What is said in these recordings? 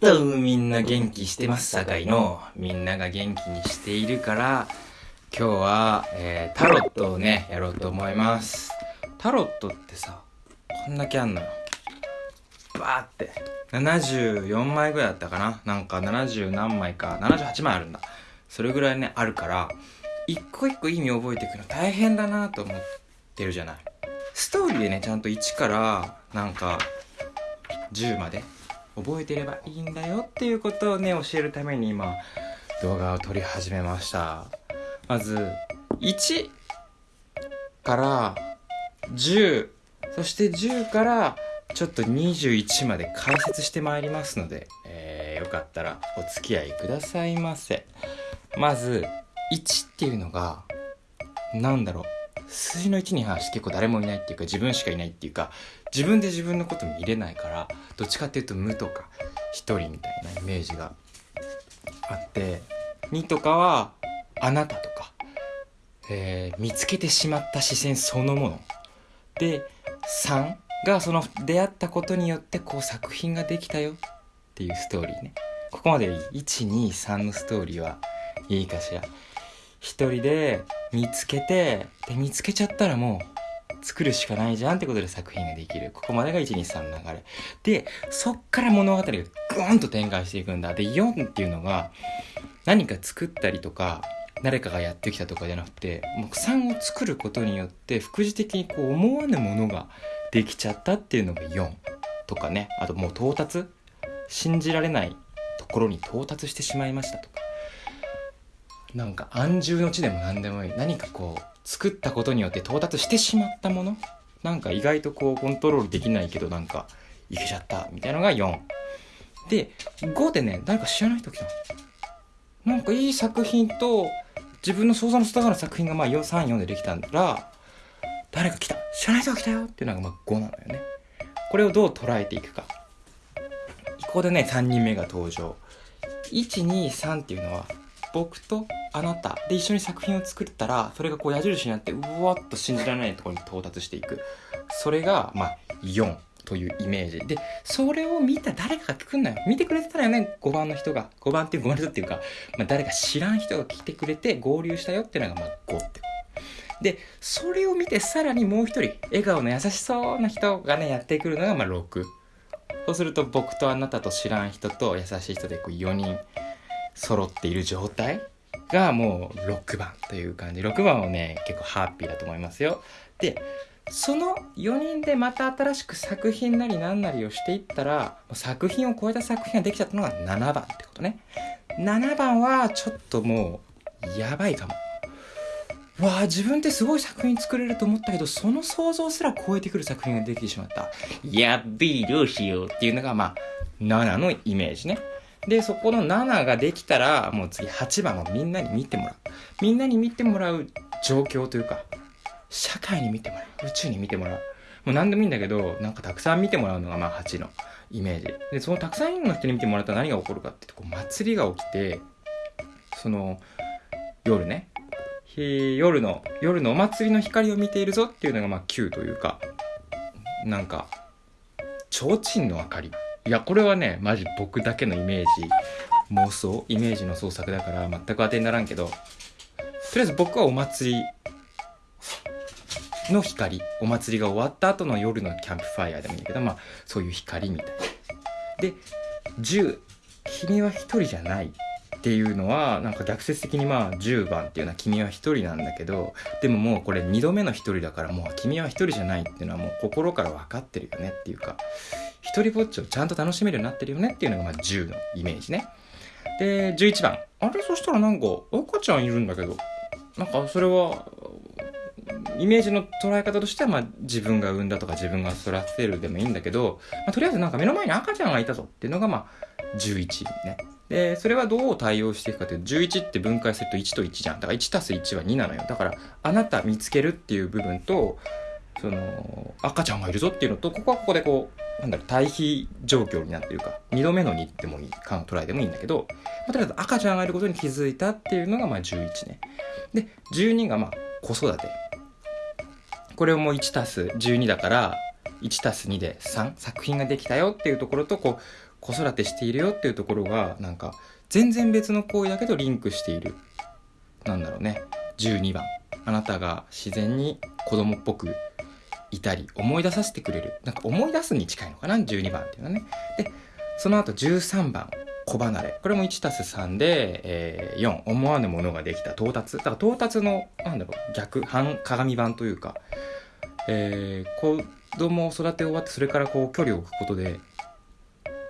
とみんな元気してますさかいの。みんなが元気にしているから今日は、えータロットをねやろうと思います。タロットってさこんだけあんのよ。バーって。74枚ぐらいだったかな。なんか70何枚か78枚あるんだ。それぐらいねあるから一個一個意味覚えていくの大変だなと思ってるじゃない。ストーリーでねちゃんと1からなんか10まで覚えてればいいんだよっていうことをね教えるために今動画を撮り始めました。まず1から10そして10からちょっと21まで解説してまいりますので、えーよかったらお付き合いくださいませ。まず1っていうのがなんだろう。数字の1に関して結構誰もいないっていうか自分しかいないっていうか自分で自分のこと見れないからどっちかっていうと無とか一人みたいなイメージがあって2とかはあなたとか、えー見つけてしまった視線そのもの。で3がその出会ったことによってこう作品ができたよ。っていうストーリーね。ここまで123のストーリーはいいかしら。一人で見つけてで見つけちゃったらもう作るしかないじゃんってことで作品ができる。ここまでが123の流れ。でそっから物語がグーンと展開していくんだ。で4っていうのが何か作ったりとか誰かがやってきたとかじゃなくてもう3を作ることによって副次的にこう思わぬものができちゃったっていうのが4とかね。あともう到達。信じられないところに到達してしまいましたとか。なんか安住の地でも何でもいい。何かこう作ったことによって到達してしまったもの。なんか意外とこうコントロールできないけどなんかいけちゃったみたいなのが4で5でね誰か知らない人来たなんかいい作品と自分の想像の外側の作品がまあ34でできたんだら誰か来た。知らない人が来たよ。っていうのがまあ5なのよね。これをどう捉えていくか。ここでね3人目が登場。123っていうのは僕とあなた。で一緒に作品を作ったらそれがこう矢印になってうわっと信じられないところに到達していく。それがまあ4というイメージ。でそれを見た誰かが来んなよ。見てくれてたらよね5番の人が。5番っていう5番の人っていうか、まあ、誰か知らん人が来てくれて合流したよっていうのがまあ5ってでそれを見てさらにもう一人笑顔の優しそうな人がねやってくるのがまあ6そうすると僕とあなたと知らん人と優しい人でこう4人揃っている状態。がもう6番という感じ。6番はね結構ハッピーだと思いますよ。でその4人でまた新しく作品なり何なりをしていったら作品を超えた作品ができちゃったのが7番ってことね。7番はちょっともうやばいかも。わあ自分ってすごい作品作れると思ったけどその想像すら超えてくる作品ができてしまった。やっべえどうしようっていうのがまあ7のイメージね。でそこの7ができたらもう次8番をみんなに見てもらう。みんなに見てもらう状況というか社会に見てもらう。宇宙に見てもらう。もう何でもいいんだけどなんかたくさん見てもらうのがまあ8のイメージ。でそのたくさんの人に見てもらったら何が起こるかっていうとこう祭りが起きてその夜ね。夜の夜のお祭りの光を見ているぞっていうのがまあ9というかなんか提灯の明かり。いやこれはねマジ僕だけのイメージ。妄想？イメージの創作だから全く当てにならんけど。とりあえず僕はお祭りの光。お祭りが終わった後の夜のキャンプファイヤーでもいいんだけどまあそういう光みたいな。で10君は一人じゃないっていうのはなんか逆説的にまあ10番っていうのは君は一人なんだけどでももうこれ2度目の一人だからもう君は一人じゃないっていうのはもう心から分かってるよねっていうか。一人ぼっちをちゃんと楽しめるようになってるよねっていうのがまあ10のイメージねで11番あれ？そしたらなんか赤ちゃんいるんだけどなんかそれはイメージの捉え方としては、まあ、自分が産んだとか自分が育てるでもいいんだけど、まあ、とりあえずなんか目の前に赤ちゃんがいたぞっていうのが、まあ、11ね。で、それはどう対応していくかというと、11って分解すると1と1じゃん。だから1たす1は2なのよ。だから、あなた見つけるっていう部分と、その、赤ちゃんがいるぞっていうのと、ここはここでこう、なんだろう、対比状況になってるか、2度目の2ってもいい、か捉えてもいいんだけど、まあ、とりあえず赤ちゃんがいることに気づいたっていうのが、まあ11ね。で、12がまあ、子育て。これをもう1たす12だから1たす2で3作品ができたよっていうところとこう子育てしているよっていうところがなんか全然別の行為だけどリンクしているなんだろうね12番あなたが自然に子供っぽくいたり思い出させてくれる。なんか思い出すに近いのかな？12番っていうのはね。でその後13番子離れ。これも 1+3 で、えー、4思わぬものができた。到達。だから到達のなんだろう逆反鏡版というか、えー、子供を育て終わってそれからこう距離を置くことで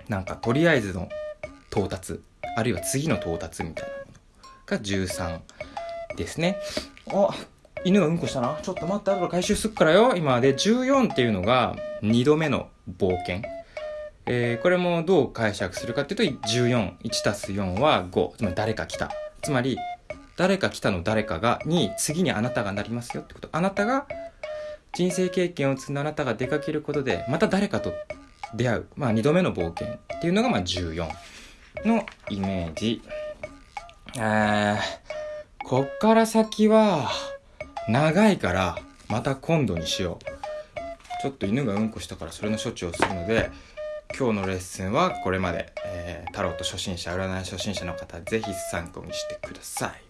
なんかとりあえずの到達。あるいは次の到達みたいなものが13ですね。あ犬がうんこしたな。ちょっと待って後から回収すっからよ。今で14っていうのが2度目の冒険。えー、これもどう解釈するかっていうと141たす4は5つまり誰か来た。つまり誰か来たの誰かがに次にあなたがなりますよってこと。あなたが人生経験を積んだあなたが出かけることでまた誰かと出会う、まあ、2度目の冒険っていうのがまあ14のイメージ。えー、こっから先は長いからまた今度にしよう。ちょっと犬がうんこしたからそれの処置をするので今日のレッスンはこれまで、えー、タロット初心者占い初心者の方是非参考にしてください。